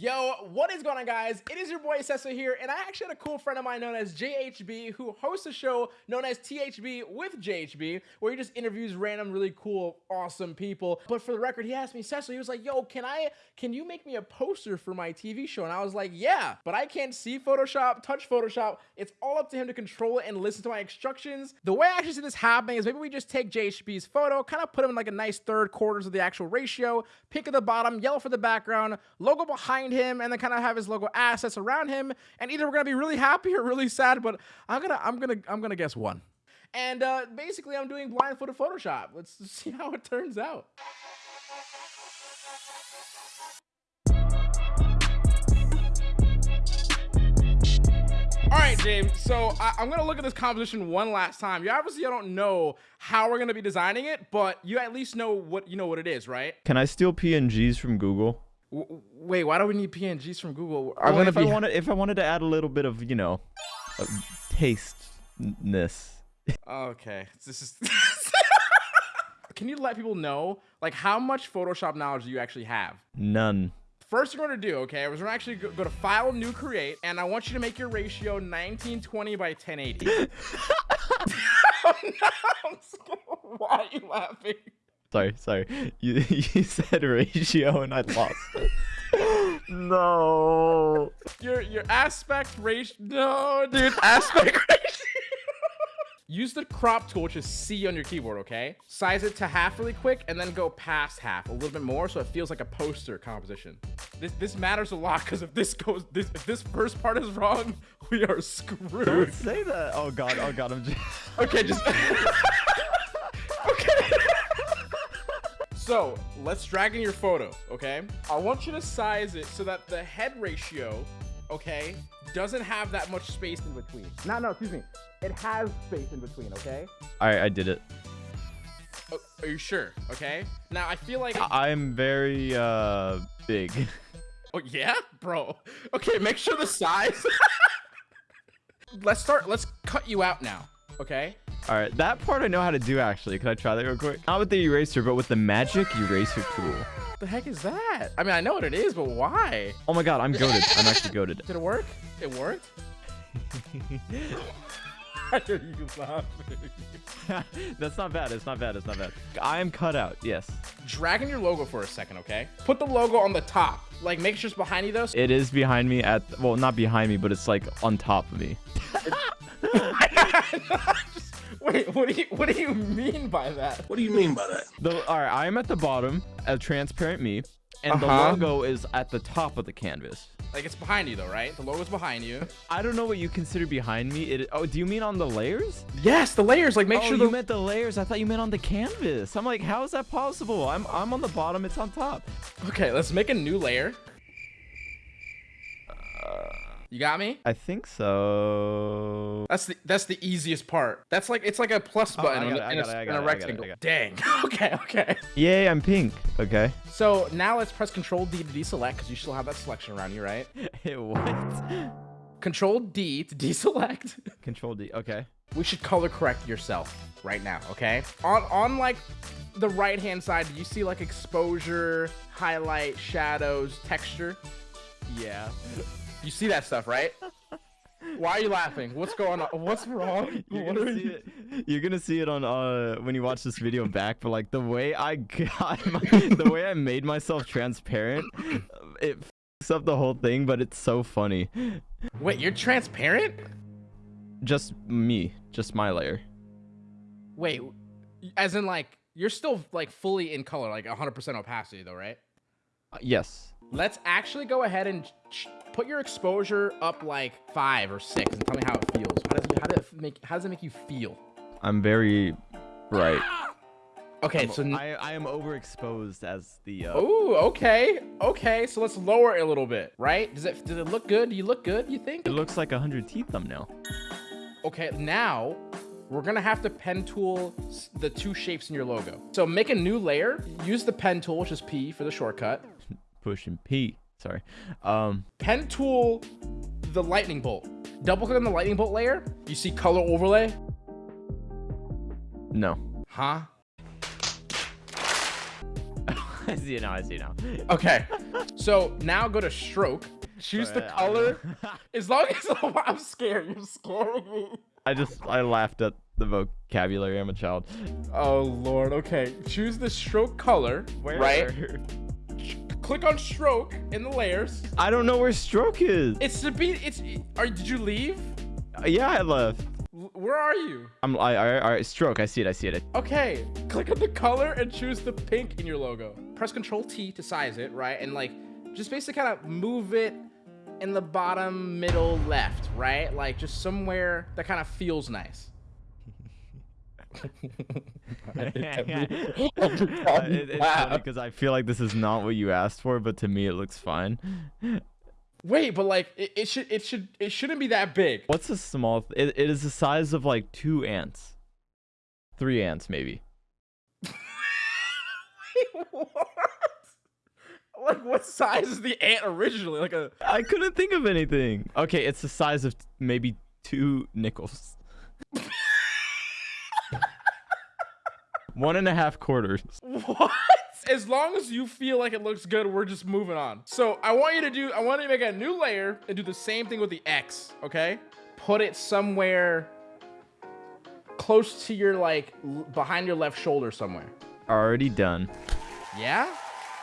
Yo, what is going on guys? It is your boy Cecil here, and I actually had a cool friend of mine known as JHB who hosts a show known as THB with JHB, where he just interviews random, really cool, awesome people. But for the record, he asked me, Cecil, he was like, yo, can I, can you make me a poster for my TV show? And I was like, yeah, but I can't see Photoshop, touch Photoshop. It's all up to him to control it and listen to my instructions. The way I actually see this happening is maybe we just take JHB's photo, kind of put him in like a nice third quarters of the actual ratio, pick at the bottom, yellow for the background, logo behind behind him and then kind of have his logo assets around him. And either we're gonna be really happy or really sad, but I'm gonna I'm gonna I'm gonna guess one. And uh, basically, I'm doing blindfolded Photoshop. Let's see how it turns out. All right, James. So I, am gonna look at this composition one last time. You obviously I don't know how we're gonna be designing it, but you at least know what you know what it is, right? Can I steal PNGs from Google? Wait, why do we need PNGs from Google? I'm well, if be... I wanted, if I wanted to add a little bit of, you know, uh, tasteness. okay, this is. Can you let people know, like, how much Photoshop knowledge do you actually have? None. First thing we're gonna do, okay, is we're gonna actually go, go to File, New, Create, and I want you to make your ratio 1920 by 1080. oh, no. Why are you laughing? Sorry, sorry. You you said ratio and I lost no. Your your aspect ratio. No, dude. Aspect ratio. Use the crop tool, which is C on your keyboard, okay? Size it to half really quick and then go past half a little bit more so it feels like a poster composition. This this matters a lot because if this goes this if this first part is wrong, we are screwed. Don't say that. Oh god, oh god, I'm just Okay, just So let's drag in your photo, okay? I want you to size it so that the head ratio, okay, doesn't have that much space in between. No, no, excuse me. It has space in between, okay? All right, I did it. Oh, are you sure? Okay. Now I feel like I'm very uh big. Oh yeah, bro. Okay, make sure the size. let's start. Let's cut you out now. Okay. All right, that part I know how to do actually. Can I try that real quick? Not with the eraser, but with the magic eraser tool. What the heck is that? I mean, I know what it is, but why? Oh my god, I'm goaded. I'm actually goaded. Did it work? It worked? Why are you laughing? That's not bad. It's not bad. It's not bad. I am cut out. Yes. Dragging your logo for a second, okay? Put the logo on the top. Like, make sure it's behind you, though. It is behind me at... Well, not behind me, but it's, like, on top of me. Wait, what do you what do you mean by that? What do you mean by that? The, all right, I am at the bottom, a transparent me, and uh -huh. the uh-huh. logo is at the top of the canvas. Like it's behind you though, right? The logo's behind you. I don't know what you consider behind me. It oh, do you mean on the layers? Yes, the layers. Like make oh, sure the... you meant the layers. I thought you meant on the canvas. I'm like, how is that possible? I'm I'm on the bottom. It's on top. Okay, let's make a new layer. You got me? I think so. That's the that's the easiest part. That's like it's like a plus oh, button oh, in, a, rectangle. Dang. okay, okay. Yay, I'm pink. Okay. So now let's press Control D to deselect because you still have that selection around you, right? what? Control D to deselect. Control D. Okay. We should color correct yourself right now, okay? On on like the right hand side, do you see like exposure, highlight, shadows, texture? Yeah. You see that stuff, right? Why are you laughing? What's going on? What's wrong? You're what gonna, see you... it, you're gonna see it on uh when you watch this video back, but like the way I got my, the way I made myself transparent, it f up the whole thing, but it's so funny. Wait, you're transparent? Just me, just my layer. Wait, as in like you're still like fully in color, like 100% opacity though, right? Uh, yes. Let's actually go ahead and put your exposure up like five or six and tell me how it feels. How does it, how does it make how does it make you feel? I'm very bright. Okay, I'm, so I, I am overexposed as the. Uh... Oh, okay, okay. So let's lower it a little bit, right? Does it does it look good? Do you look good? You think? It looks like a hundred teeth thumbnail. Okay, now we're gonna have to pen tool the two shapes in your logo. So make a new layer. Use the pen tool, which is P for the shortcut. Pushing P. Sorry. Um, Pen tool the lightning bolt. Double click on the lightning bolt layer. You see color overlay? No. Huh? I see it now. I see it now. Okay. So now go to stroke. Choose the I- I don't color. As long as I'm scared, you're scaring me. I just I laughed at the vocabulary. I'm a child. Oh lord. Okay. Choose the stroke color. Right. Click on stroke in the layers. I don't know where stroke is. It's to be. It's. Are did you leave? Uh, yeah, I left. Where are you? I'm I, I, all right. Stroke. I see it. I see it. Okay. Click on the color and choose the pink in your logo. Press Control T to size it, right? And like, just basically kind of move it in the bottom middle left, right? Like just somewhere that kind of feels nice. because uh, I feel like this is not what you asked for, but to me it looks fine. Wait, but like it, it should it should it shouldn't be that big. What's a small? Th- it, it is the size of like two ants, three ants maybe. Wait, what? Like what size is the ant originally? Like a I couldn't think of anything. Okay, it's the size of maybe two nickels. One and a half quarters. what? As long as you feel like it looks good, we're just moving on. So I want you to do I want you to make a new layer and do the same thing with the X, okay? Put it somewhere close to your like behind your left shoulder somewhere. Already done. Yeah?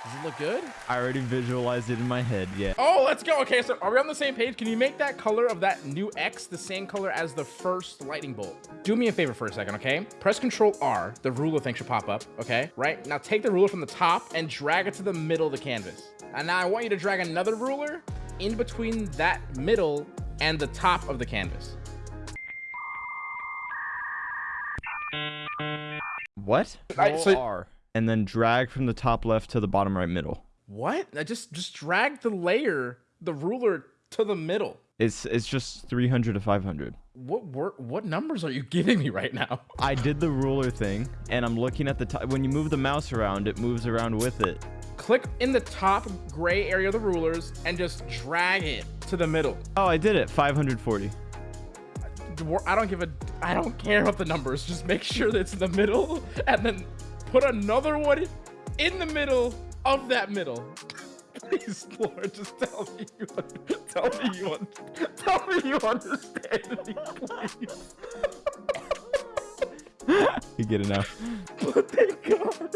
Does it look good? I already visualized it in my head. Yeah. Oh, let's go. Okay, so are we on the same page? Can you make that color of that new X the same color as the first lightning bolt? Do me a favor for a second, okay? Press Control R. The ruler thing should pop up, okay? Right? Now take the ruler from the top and drag it to the middle of the canvas. And now I want you to drag another ruler in between that middle and the top of the canvas. What? Control so- R. And then drag from the top left to the bottom right middle. What? I just just drag the layer, the ruler to the middle. It's it's just 300 to 500. What wor- what numbers are you giving me right now? I did the ruler thing, and I'm looking at the top. When you move the mouse around, it moves around with it. Click in the top gray area of the rulers and just drag it to the middle. Oh, I did it. 540. I don't give a I don't care about the numbers. Just make sure that it's in the middle and then put another one in the middle of that middle. Please, Lord, just tell me you tell me you tell me you understand me, please. You get it now. But thank God.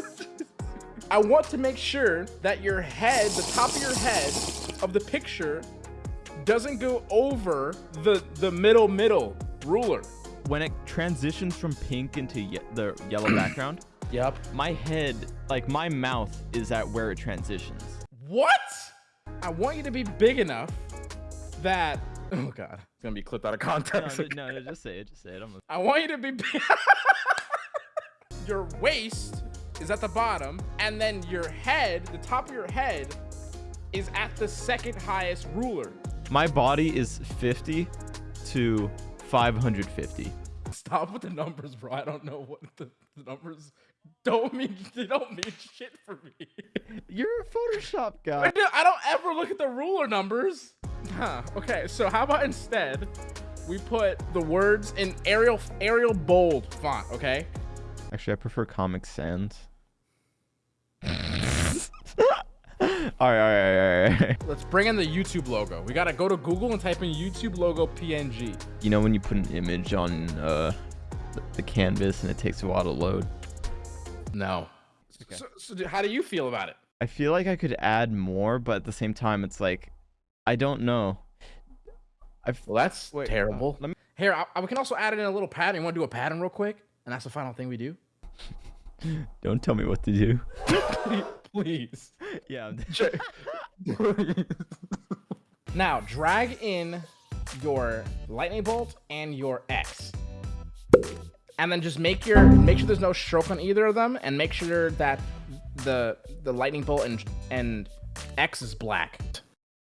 I want to make sure that your head, the top of your head of the picture, doesn't go over the the middle middle ruler. When it transitions from pink into ye- the yellow background, Yep. my head, like my mouth, is at where it transitions. What? I want you to be big enough that oh god, it's gonna be clipped out of No, context. no, no, just say it. Just say it. I'm I want you to be big. your waist is at the bottom, and then your head, the top of your head, is at the second highest ruler. my body is 50 to 550. Stop with the numbers, bro. I don't know what the, the numbers don't mean. They don't mean shit for me. You're a Photoshop I guy. I don't ever look at the ruler numbers. Huh. Okay, so how about instead we put the words in Arial Arial bold font, okay? Actually, I prefer Comic Sans. all right, all right, all right, all right. Let's bring in the YouTube logo. We gotta go to Google and type in YouTube logo PNG. You know when you put an image on uh, the- the canvas and it takes a while to load? No. So, so how do you feel about it? I feel like I could add more, but at the same time, it's like, I don't know. I Well, that's Wait, uh, terrible. let me- Here, I, I- we can also add it in a little pattern. You want to do a pattern real quick? And that's the final thing we do. don't tell me what to do. Please. Yeah. I'm- now drag in your lightning bolt and your X. And then just make your make sure there's no stroke on either of them and make sure that the the lightning bolt and and X is black.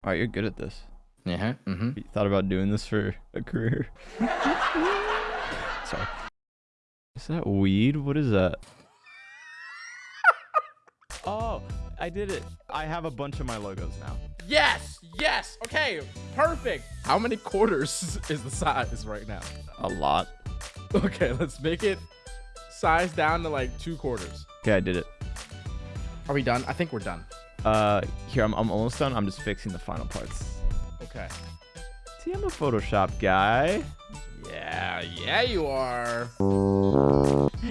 all right, you're good at this. Yeah. Mm-hmm. You thought about doing this for a career? Sorry. Is that weed? What is that? oh, I did it. I have a bunch of my logos now. Yes. Yes. Okay. Perfect. How many quarters is the size right now? A lot. Okay, let's make it size down to like two quarters. Okay, I did it. Are we done? I think we're done. Uh, here I'm, I'm almost done. I'm just fixing the final parts. Okay. See, I'm a Photoshop guy. Yeah, yeah, you are.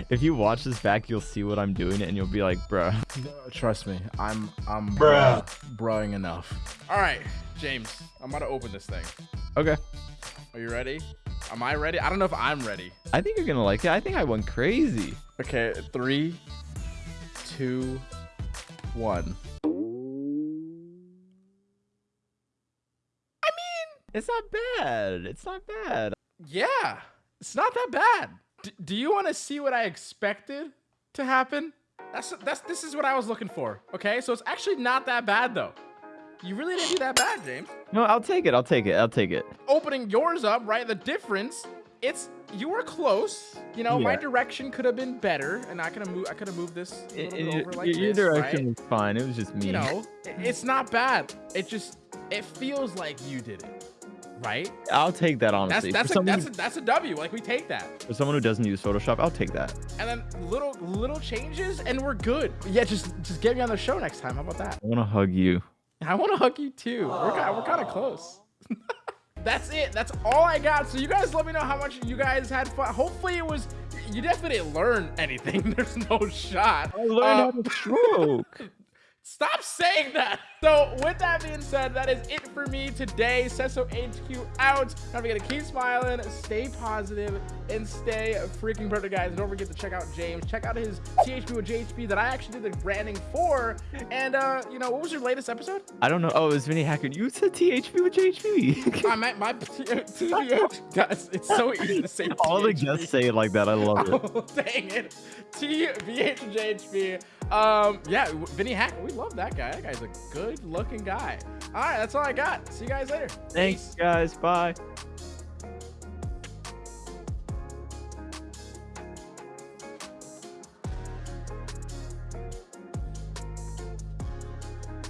If you watch this back, you'll see what I'm doing, and you'll be like, bruh. No, Trust me, I'm I'm Bruh. broing enough. All right, James, I'm about to open this thing. Okay. Are you ready? Am I ready? I don't know if I'm ready. I think you're gonna like it. I think I went crazy. Okay, three, two, one. I mean, It's not bad. It's not bad. Yeah, it's not that bad. D- do you want to see what I expected to happen? That's that's this is what I was looking for. Okay, so it's actually not that bad though. You really didn't do that bad, James. No, I'll take it. I'll take it. I'll take it. Opening yours up, right? The difference, it's you were close. You know, my direction could have been better, and I could have moved. I could have moved this a little I- bit over like your, your this, direction right? was fine. It was just me. You know, it's not bad. It just it feels like you did it, right? I'll take that That's honestly. that's for, a, that's a, that's a W. Like we take that. for someone who doesn't use Photoshop, I'll take that. and then little little changes and we're good yeah just just get me on the show next time how about that I want to hug you. i want to hug you too. We're, we're kind of close that's it. That's all i got. So you guys let me know how much you guys had fun. Hopefully it was you definitely didn't learn anything. There's no shot. I learned Uh, how to stroke. Stop saying that. So with that being said, that is it for me today. Sesso HQ out. Don't forget to keep smiling, stay positive, and stay freaking perfect, guys. Don't forget to check out James. Check out his THP with JHP that I actually did the branding for. And uh, you know, what was your latest episode? I don't know. Oh, it was Vinnie Hacker. You said THP with JHP. I meant my TVH. Guys, it's so easy to say. All the guests say it like that. I love it. Oh, dang it. TVHJHP. Um, yeah, Vinnie Hack. We love that guy. That guy's a good looking guy. All right, that's all I got. See you guys later. Thanks, guys. Bye.